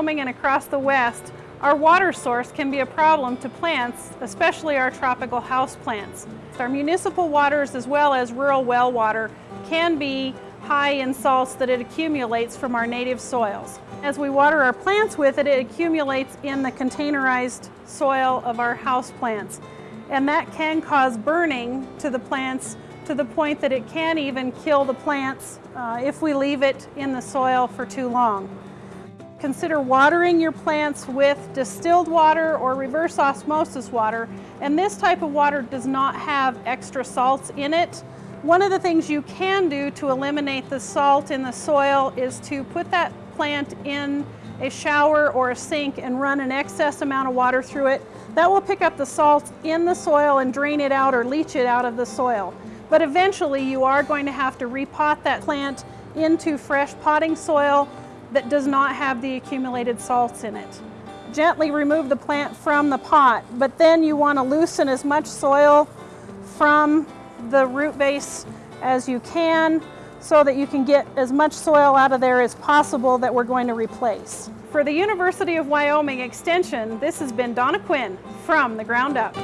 Wyoming and across the West, our water source can be a problem to plants, especially our tropical house plants. Our municipal waters as well as rural well water can be high in salts that it accumulates from our native soils. As we water our plants with it, it accumulates in the containerized soil of our house plants. And that can cause burning to the plants to the point that it can even kill the plants uh, if we leave it in the soil for too long. Consider watering your plants with distilled water or reverse osmosis water. And this type of water does not have extra salts in it. One of the things you can do to eliminate the salt in the soil is to put that plant in a shower or a sink and run an excess amount of water through it. That will pick up the salt in the soil and drain it out or leach it out of the soil. But eventually you are going to have to repot that plant into fresh potting soil that does not have the accumulated salts in it. Gently remove the plant from the pot, but then you want to loosen as much soil from the root base as you can so that you can get as much soil out of there as possible that we're going to replace. For the University of Wyoming Extension, this has been Donna Cuin from The Ground Up.